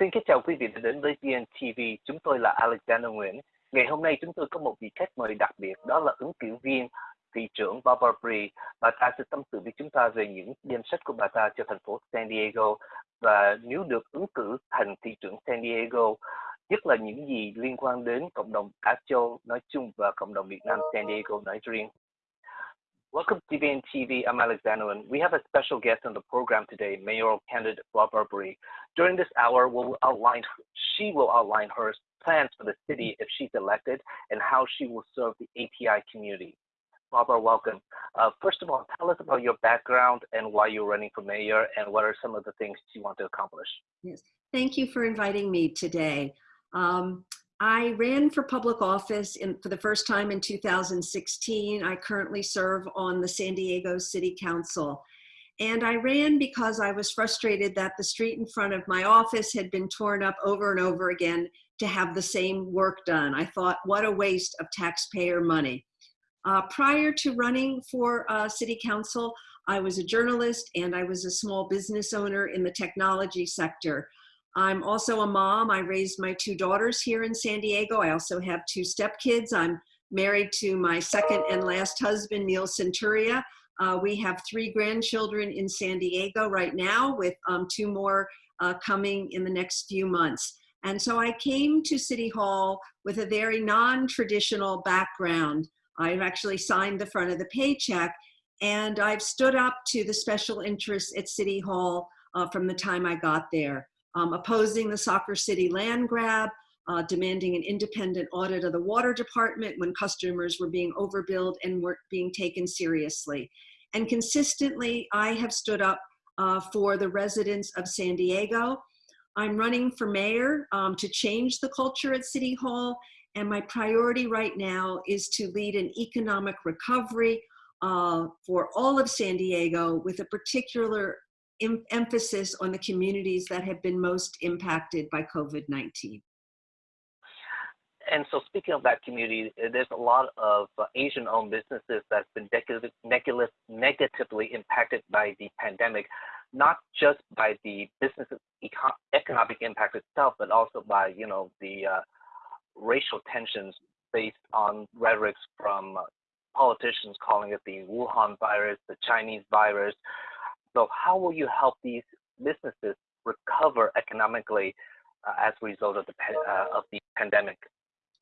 Xin kính chào quý vị đã đến với VNTV. Chúng tôi là Alexander Nguyễn. Ngày hôm nay chúng tôi có một vị khách mời đặc biệt, đó là ứng cử viên thị trưởng Barbara Bree. Bà ta sẽ tâm sự với chúng ta về những danh sách của bà ta cho thành phố San Diego và nếu được ứng cử thành thị trưởng San Diego, nhất là những gì liên quan đến cộng đồng Á Châu nói chung và cộng đồng Việt Nam San Diego nói riêng. Welcome to TVN TV. I'm Alexander, and we have a special guest on the program today, mayoral candidate Barbara Bry. During this hour, we'll outline, she will outline her plans for the city if she's elected and how she will serve the API community. Barbara, welcome. Uh, first of all, tell us about your background and why you're running for mayor and what are some of the things you want to accomplish. Yes, thank you for inviting me today. Um, I ran for public office in, for the first time in 2016. I currently serve on the San Diego City Council. And I ran because I was frustrated that the street in front of my office had been torn up over and over again to have the same work done. I thought, what a waste of taxpayer money. Uh, prior to running for uh, City Council, I was a journalist and I was a small business owner in the technology sector. I'm also a mom. I raised my two daughters here in San Diego. I also have two stepkids. I'm married to my second and last husband, Neil Senturia. Uh, we have three grandchildren in San Diego right now with um, two more uh, coming in the next few months. And so I came to City Hall with a very non-traditional background. I've actually signed the front of the paycheck and I've stood up to the special interests at City Hall uh, from the time I got there um, opposing the Soccer City land grab, uh, demanding an independent audit of the water department when customers were being overbilled and weren't being taken seriously. And consistently, I have stood up uh, for the residents of San Diego. I'm running for mayor um, to change the culture at City Hall, and my priority right now is to lead an economic recovery uh, for all of San Diego with a particular em emphasis on the communities that have been most impacted by COVID-19. And so speaking of that community, uh, there's a lot of uh, Asian-owned businesses that's been negatively impacted by the pandemic, not just by the business eco economic impact itself, but also by, you know, the uh, racial tensions based on rhetorics from uh, politicians calling it the Wuhan virus, the Chinese virus, so how will you help these businesses recover economically uh, as a result of the, uh, of the pandemic?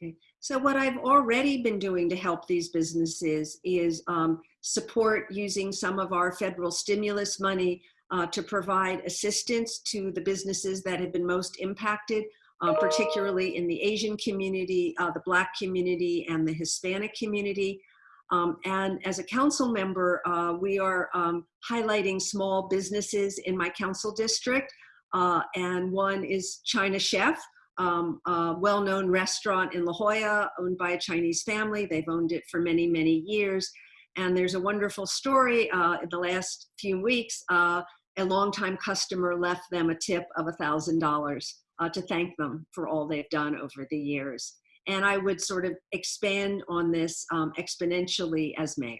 Okay. So what I've already been doing to help these businesses is um, support using some of our federal stimulus money uh, to provide assistance to the businesses that have been most impacted, uh, particularly in the Asian community, uh, the Black community, and the Hispanic community. Um, and as a council member, uh, we are um, highlighting small businesses in my council district. Uh, and one is China Chef, um, a well-known restaurant in La Jolla owned by a Chinese family. They've owned it for many, many years. And there's a wonderful story uh, in the last few weeks. Uh, a longtime customer left them a tip of $1,000 uh, to thank them for all they've done over the years and I would sort of expand on this um, exponentially as mayor.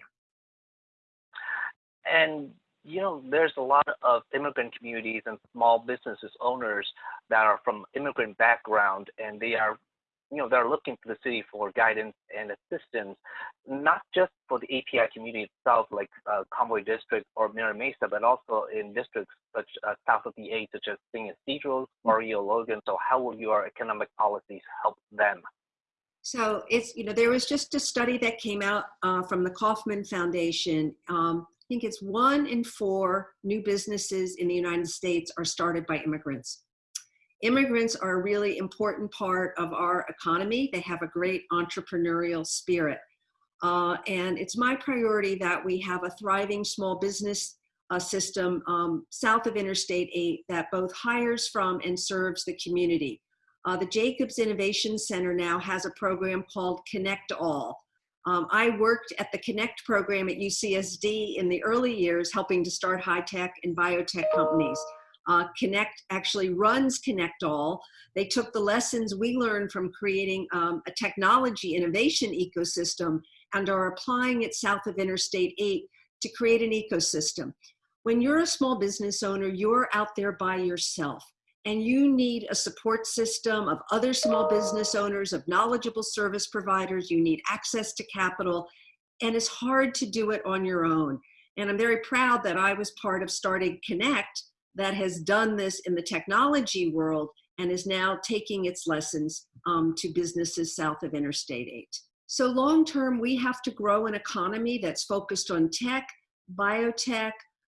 And you know, there's a lot of immigrant communities and small businesses owners that are from immigrant background, and they are, you know, they're looking to the city for guidance and assistance, not just for the API community itself, like uh, Convoy District or Mira Mesa, but also in districts such uh, south of the A, such as San Ysidro, Barrio Logan. So, how will your economic policies help them? So it's, you know, there was just a study that came out uh, from the Kauffman Foundation. Um, I think it's one in four new businesses in the United States are started by immigrants. Immigrants are a really important part of our economy. They have a great entrepreneurial spirit. Uh, and it's my priority that we have a thriving small business uh, system um, south of Interstate 8 that both hires from and serves the community. Uh, the Jacobs Innovation Center now has a program called Connect All. Um, I worked at the Connect program at UCSD in the early years, helping to start high-tech and biotech companies. Uh, Connect actually runs Connect All. They took the lessons we learned from creating um, a technology innovation ecosystem and are applying it south of Interstate 8 to create an ecosystem. When you're a small business owner, you're out there by yourself and you need a support system of other small business owners, of knowledgeable service providers. You need access to capital, and it's hard to do it on your own. And I'm very proud that I was part of starting Connect that has done this in the technology world and is now taking its lessons um, to businesses south of Interstate 8. So long term, we have to grow an economy that's focused on tech, biotech,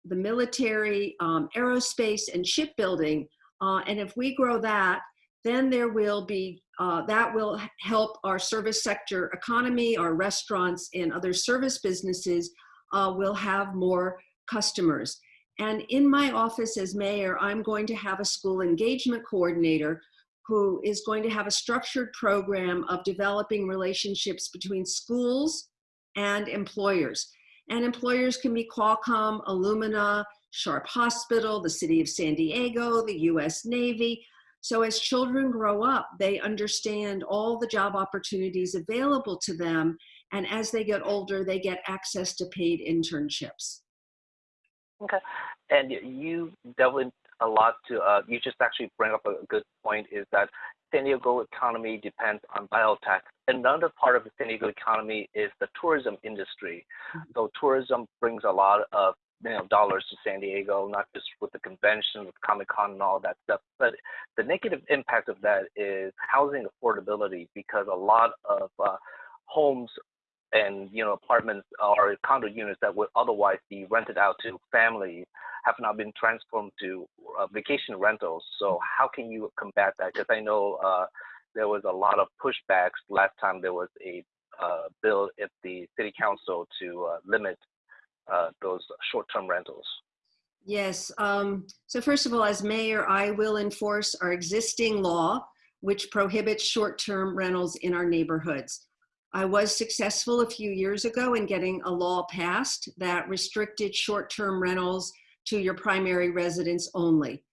the military, um, aerospace, and shipbuilding uh, and if we grow that, then there will be, uh, that will help our service sector economy, our restaurants and other service businesses uh, will have more customers. And in my office as mayor, I'm going to have a school engagement coordinator who is going to have a structured program of developing relationships between schools and employers. And employers can be Qualcomm, Illumina, Sharp Hospital, the city of San Diego, the US Navy. So as children grow up, they understand all the job opportunities available to them. And as they get older, they get access to paid internships. Okay. And you delve a lot to, uh, you just actually bring up a good point is that San Diego economy depends on biotech. Another part of the San Diego economy is the tourism industry. Mm -hmm. So tourism brings a lot of you know dollars to San Diego, not just with the convention, with Comic Con and all that stuff. But the negative impact of that is housing affordability because a lot of uh, homes and you know apartments or condo units that would otherwise be rented out to families have now been transformed to uh, vacation rentals. So how can you combat that? Because I know uh, there was a lot of pushbacks last time there was a uh, bill at the city council to uh, limit uh, those short-term rentals? Yes. Um, so first of all, as mayor, I will enforce our existing law, which prohibits short-term rentals in our neighborhoods. I was successful a few years ago in getting a law passed that restricted short-term rentals to your primary residence only.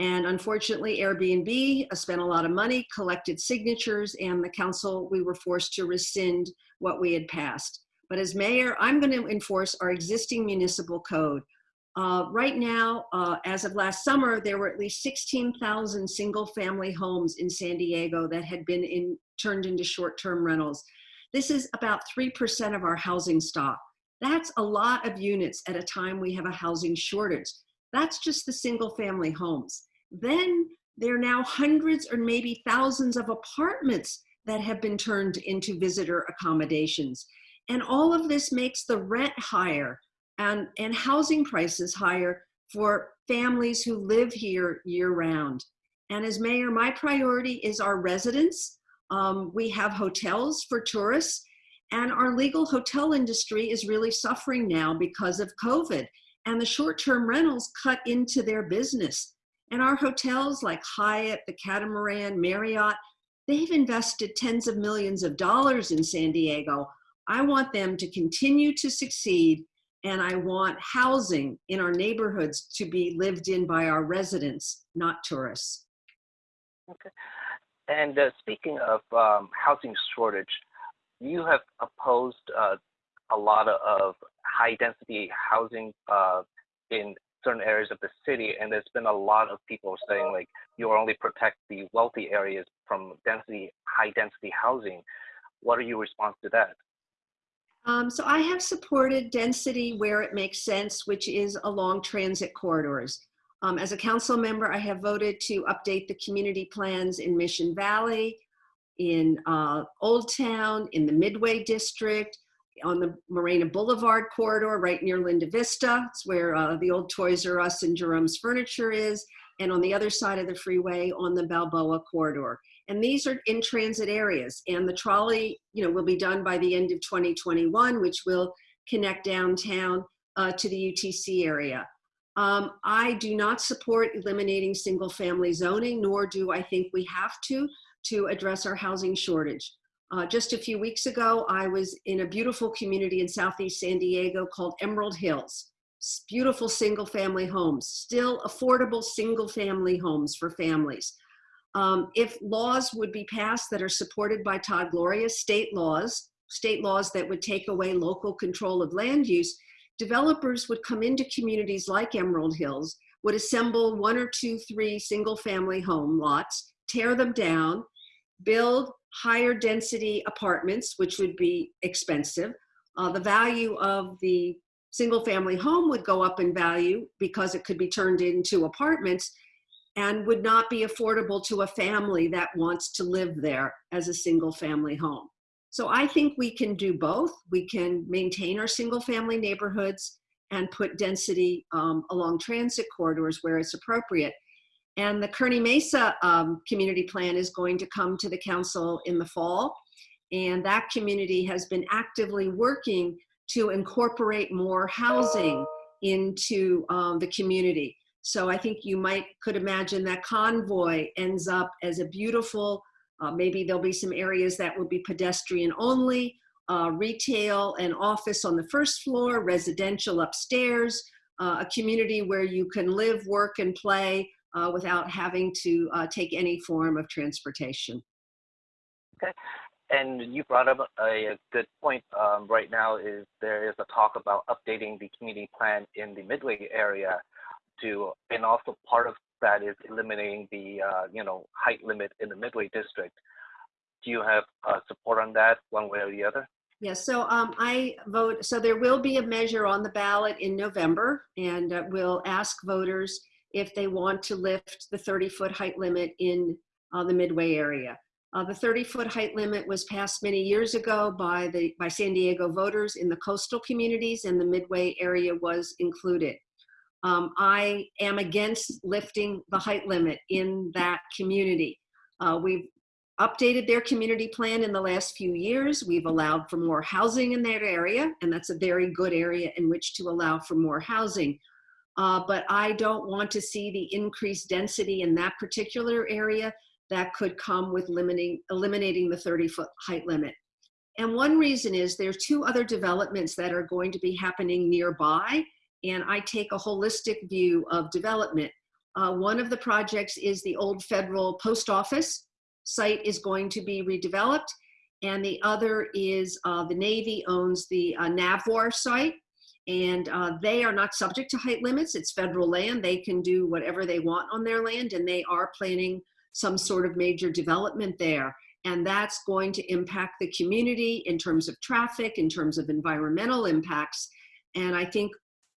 And unfortunately, Airbnb spent a lot of money, collected signatures, and the council, we were forced to rescind what we had passed. But as mayor, I'm going to enforce our existing municipal code. Uh, right now, uh, as of last summer, there were at least 16,000 single family homes in San Diego that had been in, turned into short-term rentals. This is about 3% of our housing stock. That's a lot of units at a time we have a housing shortage. That's just the single family homes. Then there are now hundreds or maybe thousands of apartments that have been turned into visitor accommodations. And all of this makes the rent higher and, and housing prices higher for families who live here year round. And as mayor, my priority is our residents. Um, we have hotels for tourists and our legal hotel industry is really suffering now because of COVID and the short-term rentals cut into their business. And our hotels like Hyatt, the Catamaran, Marriott, they've invested tens of millions of dollars in San Diego I want them to continue to succeed and I want housing in our neighborhoods to be lived in by our residents, not tourists. Okay. And uh, speaking of um, housing shortage, you have opposed uh, a lot of high density housing uh, in certain areas of the city, and there's been a lot of people saying like you only protect the wealthy areas from density, high density housing. What are your response to that? Um, so I have supported density where it makes sense, which is along transit corridors. Um, as a council member, I have voted to update the community plans in Mission Valley, in uh, Old Town, in the Midway District, on the Morena Boulevard corridor right near Linda Vista. It's where uh, the old Toys R Us and Jerome's Furniture is, and on the other side of the freeway on the Balboa corridor. And these are in transit areas. And the trolley, you know, will be done by the end of 2021, which will connect downtown uh, to the UTC area. Um, I do not support eliminating single family zoning, nor do I think we have to, to address our housing shortage. Uh, just a few weeks ago, I was in a beautiful community in Southeast San Diego called Emerald Hills. Beautiful single family homes, still affordable single family homes for families. Um, if laws would be passed that are supported by Todd Gloria, state laws, state laws that would take away local control of land use, developers would come into communities like Emerald Hills would assemble one or two, three single family home lots, tear them down, build higher density apartments, which would be expensive. Uh, the value of the single family home would go up in value because it could be turned into apartments and would not be affordable to a family that wants to live there as a single family home. So I think we can do both. We can maintain our single family neighborhoods and put density um, along transit corridors where it's appropriate. And the Kearny Mesa um, community plan is going to come to the council in the fall. And that community has been actively working to incorporate more housing into um, the community. So I think you might could imagine that convoy ends up as a beautiful, uh, maybe there'll be some areas that will be pedestrian only, uh, retail and office on the first floor, residential upstairs, uh, a community where you can live, work, and play uh, without having to uh, take any form of transportation. Okay. And you brought up a, good point um, right now is there is a talk about updating the community plan in the Midway area to, and also part of that is eliminating the, uh, you know, height limit in the Midway district. Do you have uh, support on that one way or the other? Yes, so um, I vote, so there will be a measure on the ballot in November and uh, we'll ask voters if they want to lift the 30 foot height limit in uh, the Midway area. Uh, the 30 foot height limit was passed many years ago by the by San Diego voters in the coastal communities and the Midway area was included. Um, I am against lifting the height limit in that community. Uh, we've updated their community plan in the last few years. We've allowed for more housing in that area, and that's a very good area in which to allow for more housing. Uh, but I don't want to see the increased density in that particular area that could come with limiting, eliminating the 30 foot height limit. And one reason is there are two other developments that are going to be happening nearby, and I take a holistic view of development. Uh, one of the projects is the old federal post office site is going to be redeveloped, and the other is uh, the Navy owns the uh, Navwar site, and uh, they are not subject to height limits. It's federal land. They can do whatever they want on their land, and they are planning some sort of major development there. And that's going to impact the community in terms of traffic, in terms of environmental impacts. And I think,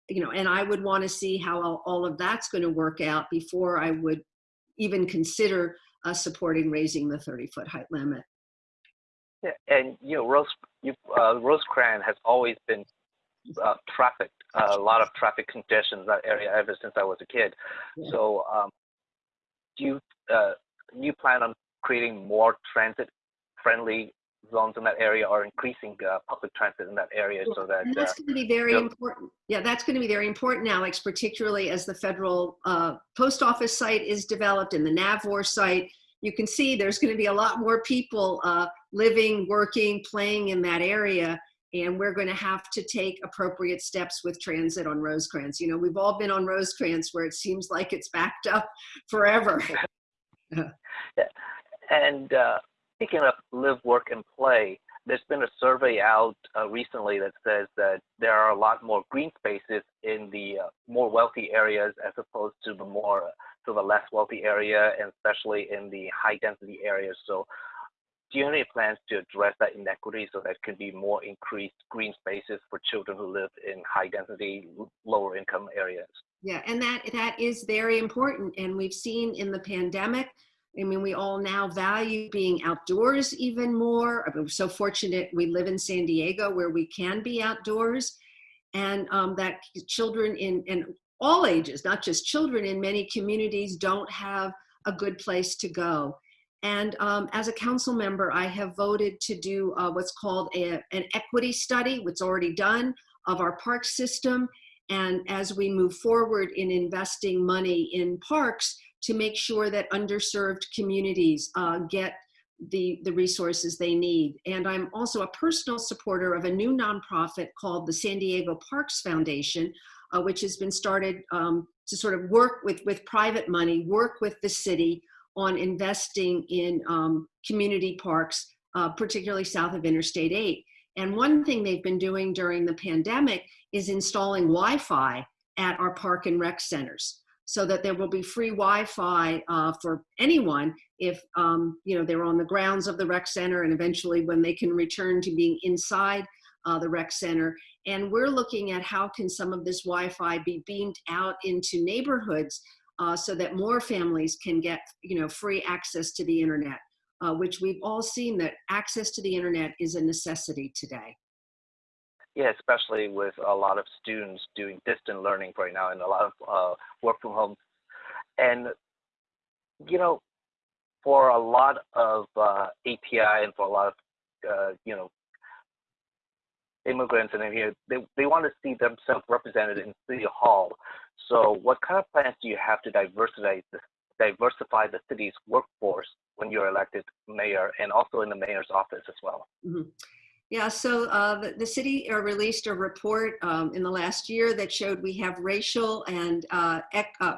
you know, and I would want to see how all, all of that's going to work out before I would even consider uh, supporting raising the 30 foot height limit. Yeah, and you know, Rose, you, uh, Rosecrans has always been uh, traffic, uh, a lot of traffic congestion in that area ever since I was a kid. Yeah. So, um, do you uh, you plan on creating more transit friendly zones in that area or increasing uh, public transit in that area so that and that's uh, going to be very important yeah that's going to be very important alex particularly as the federal uh, post office site is developed and the navwar site. You can see there's going to be a lot more people uh, living working playing in that area and we're going to have to take appropriate steps with transit on rosecrans. You know we've all been on rosecrans where it seems like it's backed up forever. Yeah. And uh, speaking of live, work, and play, there's been a survey out uh, recently that says that there are a lot more green spaces in the uh, more wealthy areas as opposed to the more to the less wealthy area, and especially in the high density areas. So, do you have any plans to address that inequity so that can be more increased green spaces for children who live in high density, lower income areas? Yeah, and that that is very important. And we've seen in the pandemic, I mean, we all now value being outdoors even more. I mean, we're so fortunate we live in San Diego where we can be outdoors, and um, that children in and all ages, not just children in many communities, don't have a good place to go. And um, as a council member, I have voted to do uh, what's called a, an equity study, what's already done of our park system and as we move forward in investing money in parks to make sure that underserved communities uh, get the, the resources they need. And I'm also a personal supporter of a new nonprofit called the San Diego Parks Foundation, uh, which has been started um, to sort of work with, with private money, work with the city on investing in um, community parks, uh, particularly south of Interstate 8. And one thing they've been doing during the pandemic is installing Wi-Fi at our park and rec centers. So that there will be free Wi-Fi uh, for anyone if um, you know they're on the grounds of the rec center and eventually when they can return to being inside uh, the rec center. And we're looking at how can some of this Wi-Fi be beamed out into neighborhoods uh, so that more families can get you know free access to the internet, uh, which we've all seen that access to the internet is a necessity today. Yeah, especially with a lot of students doing distant learning right now and a lot of uh, work from home. And, you know, for a lot of uh, API and for a lot of, uh, you know, immigrants and here, they, they want to see themselves represented in City Hall. So what kind of plans do you have to diversify the, diversify the city's workforce when you're elected mayor and also in the mayor's office as well? Mm -hmm. Yeah, so uh, the, city uh, released a report um, in the last year that showed we have racial and uh, uh,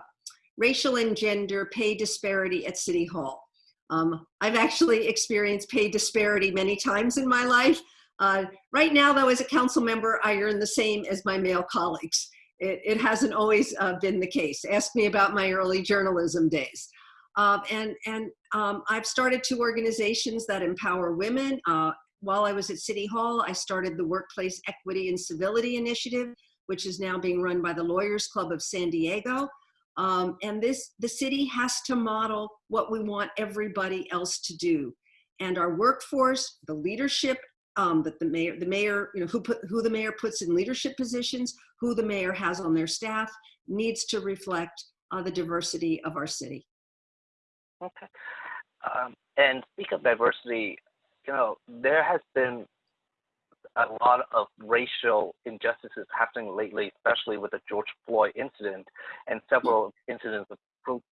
racial and gender pay disparity at City Hall. Um, I've actually experienced pay disparity many times in my life. Uh, right now, though, as a council member, I earn the same as my male colleagues. It, it hasn't always uh, been the case. Ask me about my early journalism days. Um, and and um, I've started two organizations that empower women uh, while I was at City Hall, I started the Workplace Equity and Civility Initiative, which is now being run by the Lawyers Club of San Diego. Um, and this, the city has to model what we want everybody else to do. And our workforce, the leadership um, that the mayor, the mayor, you know, who put who the mayor puts in leadership positions, who the mayor has on their staff, needs to reflect uh, the diversity of our city. Okay. Um, and speak of diversity, you know, there has been a lot of racial injustices happening lately, especially with the George Floyd incident, and several incidents of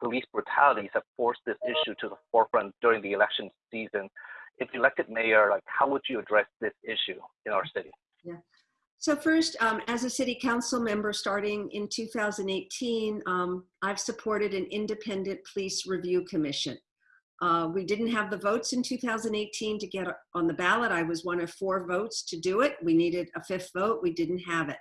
police brutalities have forced this issue to the forefront during the election season. If elected mayor, like how would you address this issue in our city? Yeah. So first, um, as a city council member starting in 2018, um, I've supported an independent police review commission. Uh, we didn't have the votes in 2018 to get on the ballot. I was one of four votes to do it. We needed a fifth vote. We didn't have it.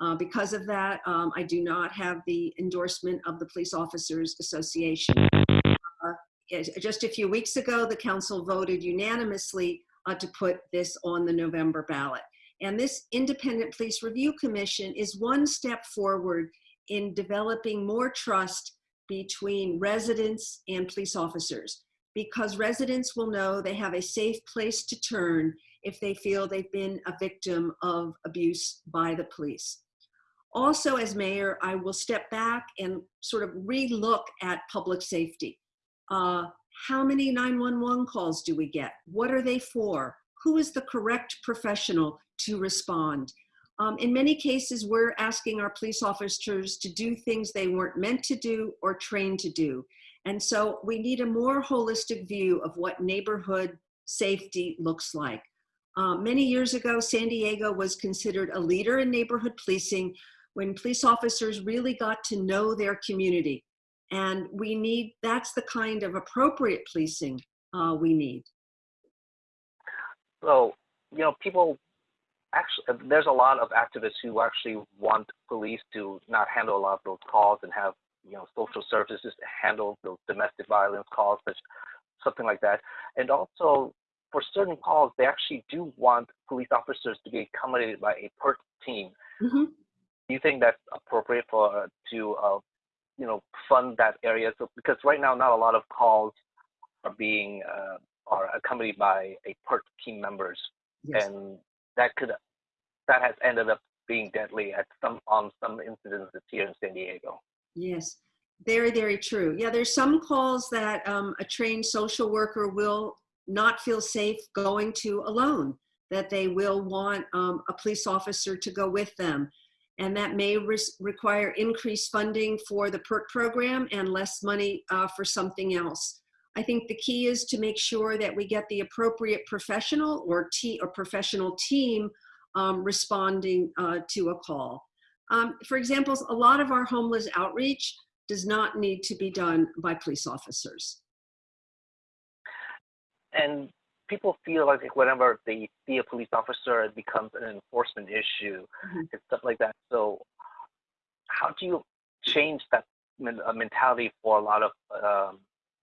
Uh, because of that, um, I do not have the endorsement of the Police Officers Association. Uh, just a few weeks ago, the council voted unanimously uh, to put this on the November ballot. And this Independent Police Review Commission is one step forward in developing more trust between residents and police officers because residents will know they have a safe place to turn if they feel they've been a victim of abuse by the police. Also, as mayor, I will step back and sort of relook at public safety. Uh, how many 911 calls do we get? What are they for? Who is the correct professional to respond? Um, in many cases, we're asking our police officers to do things they weren't meant to do or trained to do. And so we need a more holistic view of what neighborhood safety looks like. Uh, many years ago, San Diego was considered a leader in neighborhood policing when police officers really got to know their community. And we need, that's the kind of appropriate policing uh, we need. So, you know, people actually, there's a lot of activists who actually want police to not handle a lot of those calls and have you know, social services to handle those domestic violence calls, such something like that. And also, for certain calls, they actually do want police officers to be accommodated by a PERT team. Mm-hmm. Do you think that's appropriate for uh, to, uh, you know, fund that area? So because right now, not a lot of calls are being uh, are accompanied by a PERT team members, yes. and that could that has ended up being deadly at some on some incidents here in San Diego. Yes, very, very true. Yeah, there's some calls that um, a trained social worker will not feel safe going to alone, that they will want um, a police officer to go with them. And that may re require increased funding for the PERT program and less money uh, for something else. I think the key is to make sure that we get the appropriate professional or, or professional team um, responding uh, to a call. Um, for example, a lot of our homeless outreach does not need to be done by police officers. And people feel like whenever they see a police officer, it becomes an enforcement issue mm -hmm. and stuff like that. So how do you change that mentality for a lot of um,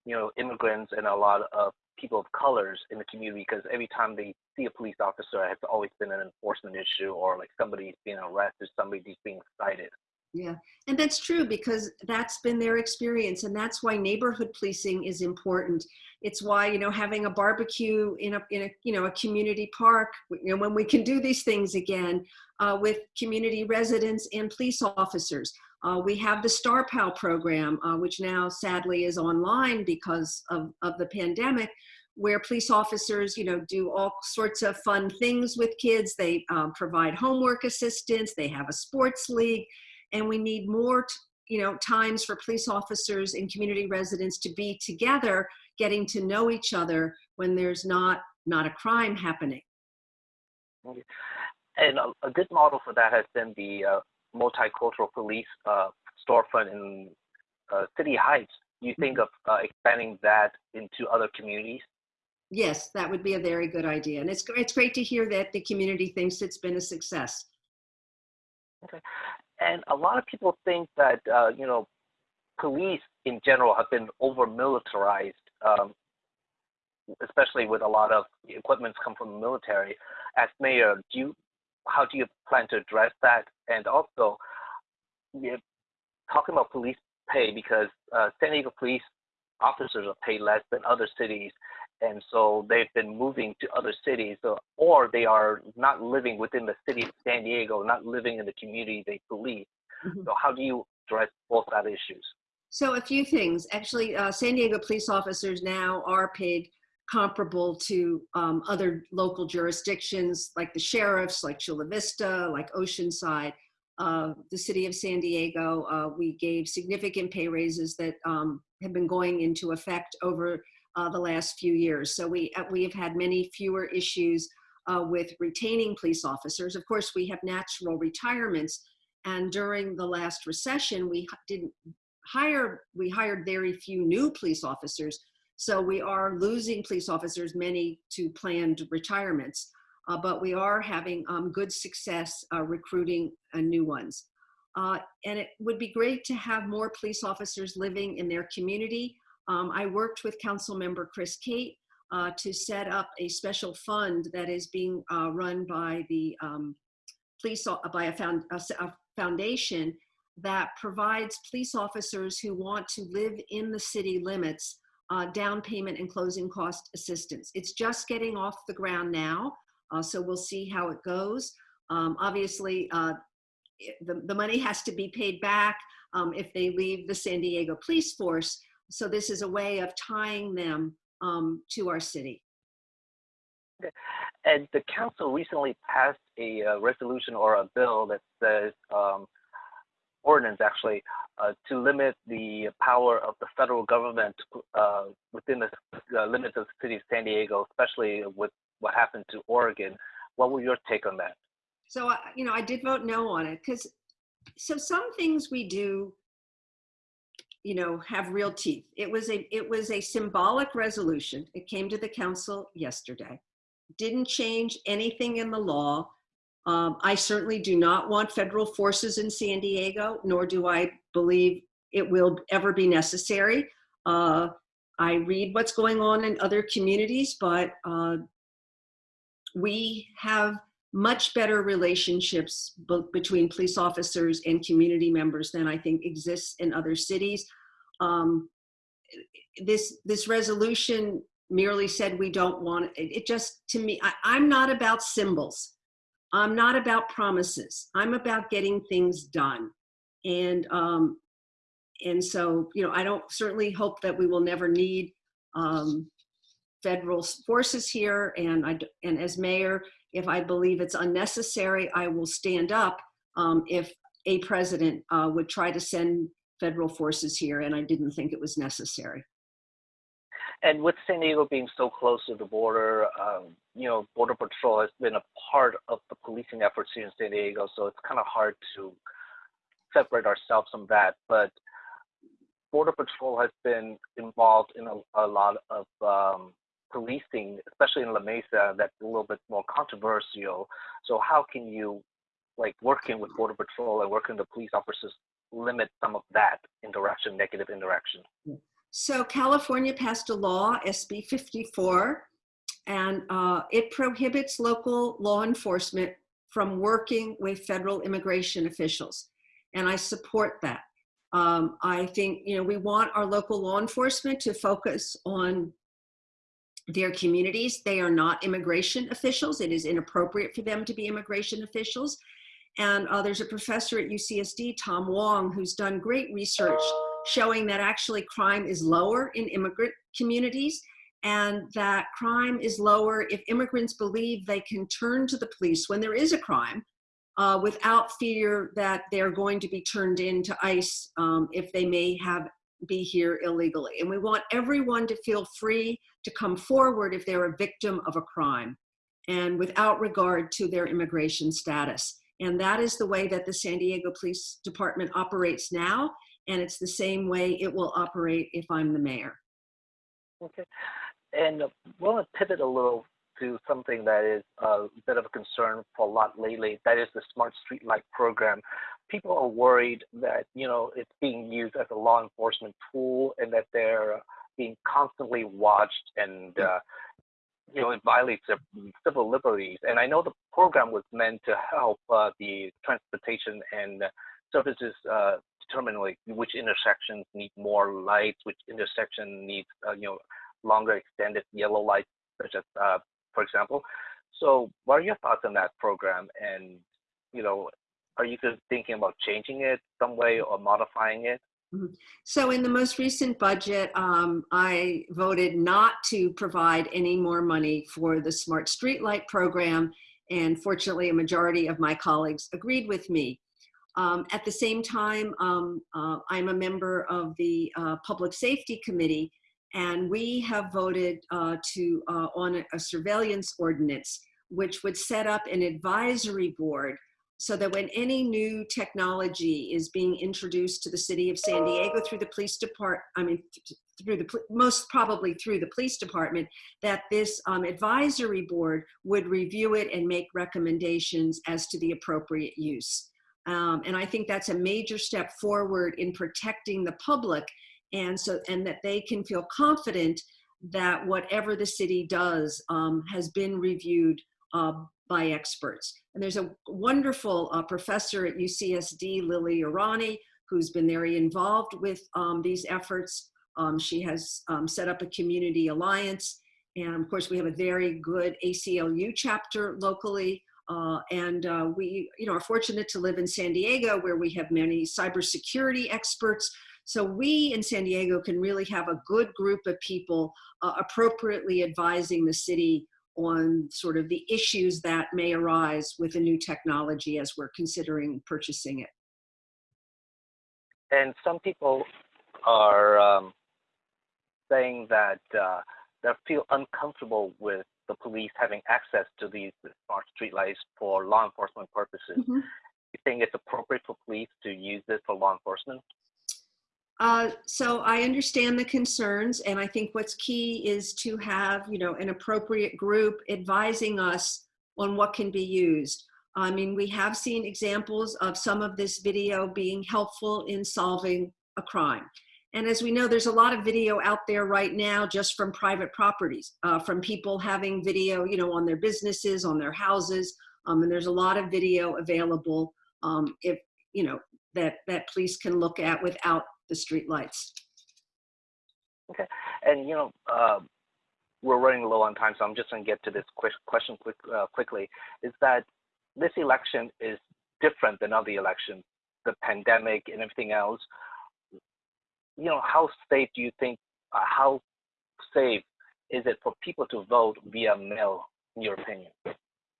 you know immigrants and a lot of people of colors in the community because every time they see a police officer, it's always been an enforcement issue or like somebody's being arrested, somebody's being cited. Yeah, and that's true because that's been their experience, and that's why neighborhood policing is important. It's why you know having a barbecue in a in a you know a community park, you know when we can do these things again uh, with community residents and police officers. Uh, we have the Star Pal program, uh, which now sadly is online because of of the pandemic, where police officers, you know, do all sorts of fun things with kids. They um, provide homework assistance. They have a sports league and we need more you know times for police officers and community residents to be together getting to know each other when there's not not a crime happening and a, a good model for that has been the uh, multicultural police uh, storefront in uh, city heights you think of uh, expanding that into other communities yes that would be a very good idea and it's, it's great to hear that the community thinks it's been a success okay and a lot of people think that uh, you know police in general have been over militarized, um, especially with a lot of equipments come from the military. As mayor, do you how do you plan to address that? And also, talking about police pay because uh, San Diego police officers are paid less than other cities, and so they've been moving to other cities or they are not living within the city of san diego not living in the community they police mm-hmm. so how do you address both that issues? So a few things. Actually uh, san diego police officers now are paid comparable to um, other local jurisdictions like the sheriffs like chula vista like oceanside uh, the city of San Diego, uh, we gave significant pay raises that um, have been going into effect over uh, the last few years. So we, uh, we have had many fewer issues uh, with retaining police officers. Of course, we have natural retirements. And during the last recession, we didn't hire, we hired very few new police officers. So we are losing police officers, many to planned retirements. Uh, but we are having um, good success uh, recruiting uh, new ones. Uh, and it would be great to have more police officers living in their community. Um, I worked with Council Member Chris Cate uh, to set up a special fund that is being uh, run by the um, police uh, by a, found, a, a, foundation that provides police officers who want to live in the city limits uh, down payment and closing cost assistance. It's just getting off the ground now, uh, so we'll see how it goes. Um, obviously, uh, the, the money has to be paid back um, if they leave the San Diego police force, so this is a way of tying them um, to our city. And the council recently passed a uh, resolution or a bill that says, um, ordinance actually, uh, to limit the power of the federal government uh, within the uh, limits of the city of San Diego, especially with what happened to Oregon. What was your take on that? So, you know, I did vote no on it because so some things we do you know have real teeth. It was a it was a symbolic resolution. It came to the council yesterday. Didn't change anything in the law. Um, i certainly do not want federal forces in san diego nor do i believe it will ever be necessary. Uh, i read what's going on in other communities but uh, we have much better relationships between police officers and community members than I think exists in other cities. Um, this this resolution merely said we don't want it. It just to me, I, I'm not about symbols. I'm not about promises. I'm about getting things done, and um, and so you know I don't certainly hope that we will never need um, federal forces here. And I and as mayor, if I believe it's unnecessary, I will stand up um, if a president uh, would try to send federal forces here, and I didn't think it was necessary. And with San Diego being so close to the border, um, you know, Border Patrol has been a part of the policing efforts here in San Diego, so it's kind of hard to separate ourselves from that. But Border Patrol has been involved in a, a lot of um, policing, especially in La Mesa, that's a little bit more controversial. So how can you like working with Border Patrol and working with the police officers limit some of that interaction, negative interaction? So California passed a law, SB 54, and uh, it prohibits local law enforcement from working with federal immigration officials. And I support that. Um, I think, you know, we want our local law enforcement to focus on their communities. They are not immigration officials. It is inappropriate for them to be immigration officials. And uh, there's a professor at UCSD, Tom Wong, who's done great research showing that actually crime is lower in immigrant communities and that crime is lower if immigrants believe they can turn to the police when there is a crime uh, without fear that they're going to be turned into ICE um, if they may have be here illegally. And we want everyone to feel free to come forward if they're a victim of a crime and without regard to their immigration status. And that is the way that the San Diego Police Department operates now. And it's the same way it will operate if I'm the mayor. Okay. And I want to pivot a little to something that is uh, a bit of a concern for a lot lately. That is the smart street light program. People are worried that you know it's being used as a law enforcement tool and that they're being constantly watched and uh, you know it violates their civil liberties. And I know the program was meant to help uh, the transportation and services uh, determine like which intersections need more lights, which intersection needs uh, you know longer extended yellow lights, such as uh, for example. So what are your thoughts on that program? And, you know, are you thinking about changing it some way or modifying it? Mm-hmm. So in the most recent budget, um, I voted not to provide any more money for the Smart Streetlight program. And fortunately, a majority of my colleagues agreed with me. Um, at the same time, um, uh, I'm a member of the uh, Public Safety Committee, and we have voted uh, to uh, on a, a surveillance ordinance, which would set up an advisory board so that when any new technology is being introduced to the city of San Diego through the police department, I mean, through the, most probably through the police department, that this um, advisory board would review it and make recommendations as to the appropriate use. Um, and I think that's a major step forward in protecting the public and so and that they can feel confident that whatever the city does um, has been reviewed uh, by experts. And there's a wonderful uh, professor at UCSD, Lily Irani, who's been very involved with um, these efforts. Um, she has um, set up a community alliance. And of course, we have a very good ACLU chapter locally. Uh, and uh, we you know, are fortunate to live in San Diego where we have many cybersecurity experts so we in San Diego can really have a good group of people uh, appropriately advising the city on sort of the issues that may arise with a new technology as we're considering purchasing it. And some people are um, saying that uh, they feel uncomfortable with the police having access to these smart streetlights for law enforcement purposes. Mm -hmm. You think it's appropriate for police to use this for law enforcement? Uh, so I understand the concerns, and I think what's key is to have, you know, an appropriate group advising us on what can be used. I mean, we have seen examples of some of this video being helpful in solving a crime. And as we know, there's a lot of video out there right now just from private properties, uh, from people having video, you know, on their businesses, on their houses. Um, and there's a lot of video available um, if, you know, that, that police can look at without the street lights. Okay, and you know, uh, we're running low on time, so I'm just going to get to this quick question quick, uh, quickly. Is that this election is different than other elections, the pandemic and everything else. You know, how safe do you think? Uh, how safe is it for people to vote via mail, in your opinion?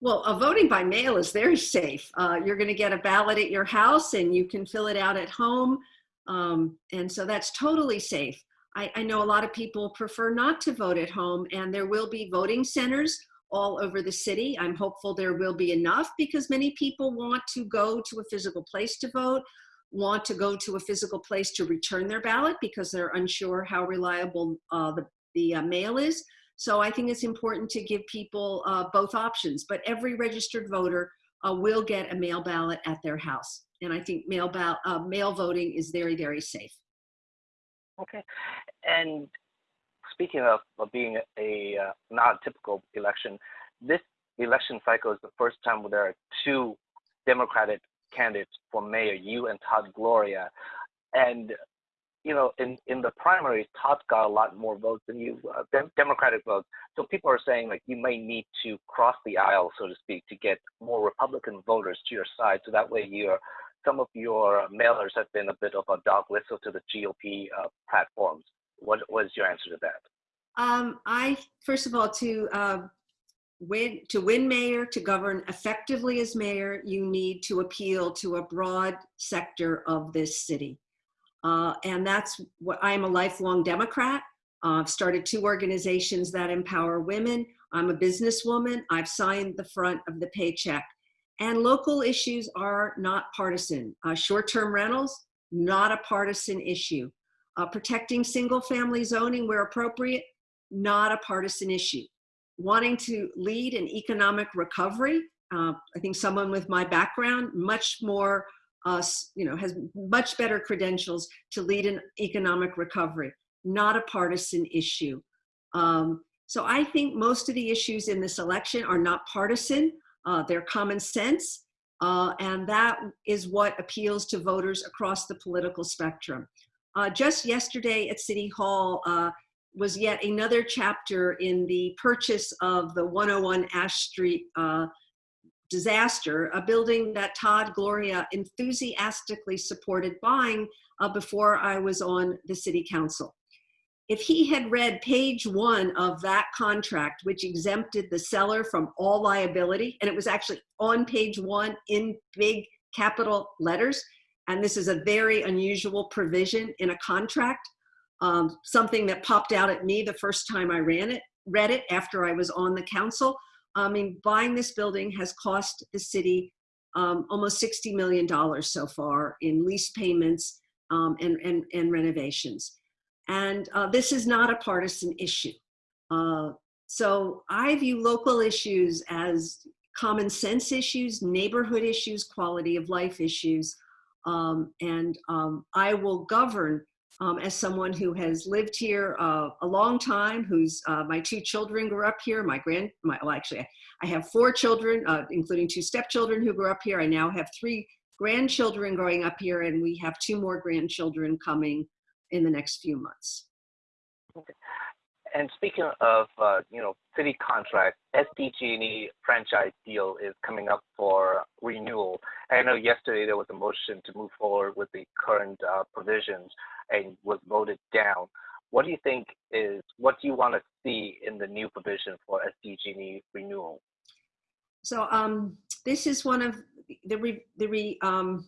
Well, uh, voting by mail is very safe. Uh, you're going to get a ballot at your house and you can fill it out at home. Um, and so that's totally safe. I, I know a lot of people prefer not to vote at home and there will be voting centers all over the city. I'm hopeful there will be enough because many people want to go to a physical place to vote, want to go to a physical place to return their ballot because they're unsure how reliable uh, the, the uh, mail is. So I think it's important to give people uh, both options, but every registered voter uh, will get a mail ballot at their house. And I think mail, uh, mail voting is very, very safe. Okay. And speaking of, of being a uh, not typical election, this election cycle is the first time where there are two Democratic candidates for mayor, you and Todd Gloria. And, you know, in, in the primaries, Todd got a lot more votes than you, uh, dem- Democratic votes. So people are saying, like, you may need to cross the aisle, so to speak, to get more Republican voters to your side. So that way you're some of your mailers have been a bit of a dog whistle to the GOP uh, platforms. What was your answer to that? Um, I first of all to uh, win to win mayor to govern effectively as mayor, you need to appeal to a broad sector of this city, uh, and that's what I'm a lifelong Democrat. Uh, I've started two organizations that empower women. I'm a businesswoman. I've signed the front of the paycheck and local issues are not partisan. Uh, Short-term rentals, not a partisan issue. Uh, protecting single-family zoning where appropriate, not a partisan issue. Wanting to lead an economic recovery, uh, I think someone with my background, much more, uh, you know, has much better credentials to lead an economic recovery, not a partisan issue. Um, so I think most of the issues in this election are not partisan uh, their common sense, uh, and that is what appeals to voters across the political spectrum. Uh, just yesterday at City Hall uh, was yet another chapter in the purchase of the 101 Ash Street uh, disaster, a building that Todd Gloria enthusiastically supported buying uh, before I was on the City Council if he had read page one of that contract, which exempted the seller from all liability, and it was actually on page one in big capital letters, and this is a very unusual provision in a contract, um, something that popped out at me the first time I ran it, read it after I was on the council. I mean, buying this building has cost the city um, almost $60 million so far in lease payments um, and, and, and renovations. And uh, this is not a partisan issue. Uh, so I view local issues as common sense issues, neighborhood issues, quality of life issues. Um, and um, I will govern um, as someone who has lived here uh, a long time, who's, uh, my two children grew up here, my grand, my, well actually I have four children, uh, including two stepchildren who grew up here. I now have three grandchildren growing up here and we have two more grandchildren coming in the next few months. Okay. And speaking of, uh, you know, city contract, SDG&E franchise deal is coming up for renewal. I know yesterday there was a motion to move forward with the current uh, provisions and was voted down. What do you think is, what do you want to see in the new provision for SDG&E renewal? So um, this is one of the re, the re, um,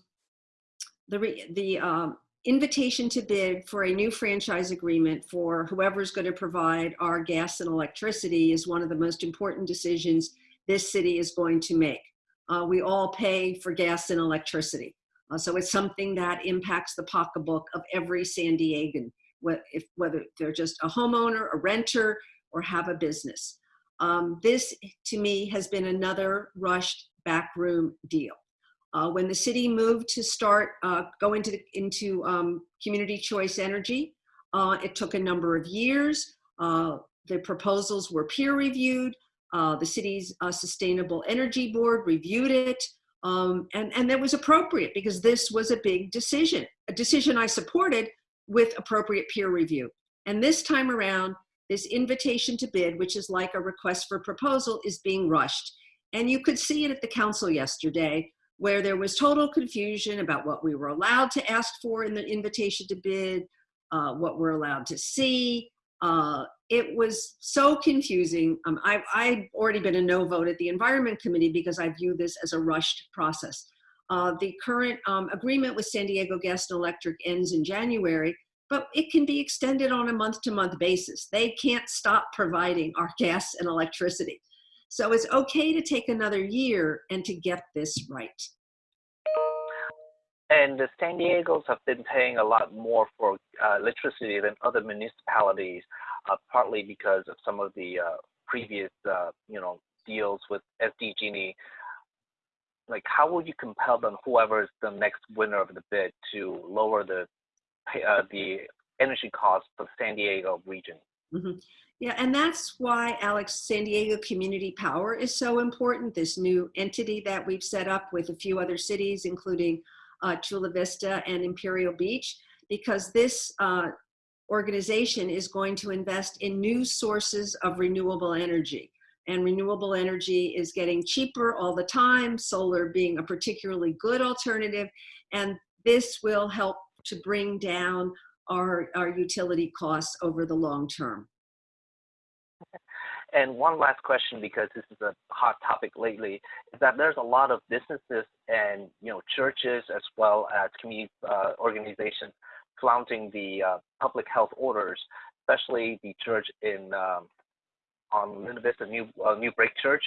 the re, the um, invitation to bid for a new franchise agreement for whoever's going to provide our gas and electricity is one of the most important decisions this city is going to make. Uh, we all pay for gas and electricity. Uh, so it's something that impacts the pocketbook of every San Diegan, if, whether they're just a homeowner, a renter, or have a business. Um, this, to me, has been another rushed backroom deal. Uh, when the city moved to start uh, go into, the, into um, community choice energy, uh, it took a number of years. Uh, the proposals were peer reviewed. Uh, the city's uh, sustainable energy board reviewed it. Um, and, and that was appropriate because this was a big decision, a decision I supported with appropriate peer review. And this time around, this invitation to bid, which is like a request for proposal, is being rushed. And you could see it at the council yesterday where there was total confusion about what we were allowed to ask for in the invitation to bid, uh, what we're allowed to see. Uh, it was so confusing. Um, I've, I've, already been a no vote at the Environment Committee because I view this as a rushed process. Uh, the current um, agreement with San Diego Gas and Electric ends in January, but it can be extended on a month-to-month -month basis. They can't stop providing our gas and electricity. So it's okay to take another year and to get this right. And the San Diego's have been paying a lot more for uh, electricity than other municipalities, uh, partly because of some of the uh, previous, uh, you know, deals with SDG&E. like how will you compel them, whoever is the next winner of the bid, to lower the uh, the energy costs for the San Diego region? Mm-hmm. Yeah, and that's why, Alex, San Diego Community Power is so important. This new entity that we've set up with a few other cities, including uh, Chula Vista and Imperial Beach, because this uh, organization is going to invest in new sources of renewable energy. And renewable energy is getting cheaper all the time, solar being a particularly good alternative. And this will help to bring down our, our utility costs over the long term. And one last question, because this is a hot topic lately, is that there's a lot of businesses and you know churches as well as community uh, organizations flaunting the uh, public health orders, especially the church in um, on Linda Vista New uh, New Break Church.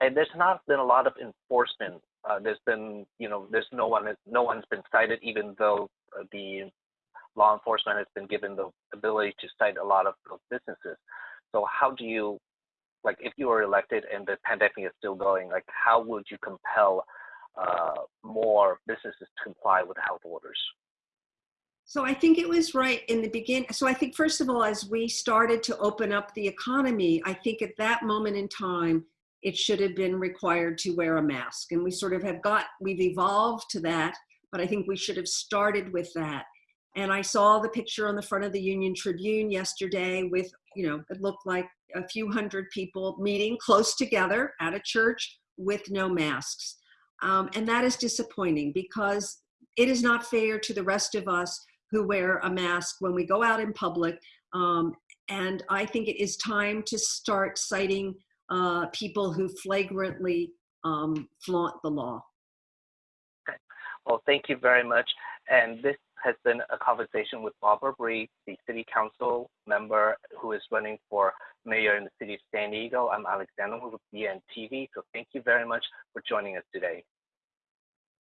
And there's not been a lot of enforcement. Uh, there's been you know there's no one no one's been cited, even though uh, the law enforcement has been given the ability to cite a lot of those businesses. So how do you, like, if you were elected and the pandemic is still going, like, how would you compel uh, more businesses to comply with health orders? So I think it was right in the beginning. So I think first of all, as we started to open up the economy, I think at that moment in time, it should have been required to wear a mask. And we sort of have got, we've evolved to that, but I think we should have started with that. And I saw the picture on the front of the Union Tribune yesterday with, you know, it looked like a few hundred people meeting close together at a church with no masks. Um, and that is disappointing because it is not fair to the rest of us who wear a mask when we go out in public. Um, and I think it is time to start citing uh, people who flagrantly um, flaunt the law. Well, thank you very much. And this has been a conversation with Barbara Bry, the city council member who is running for mayor in the city of San Diego. I'm Alexander with BNTV. So thank you very much for joining us today.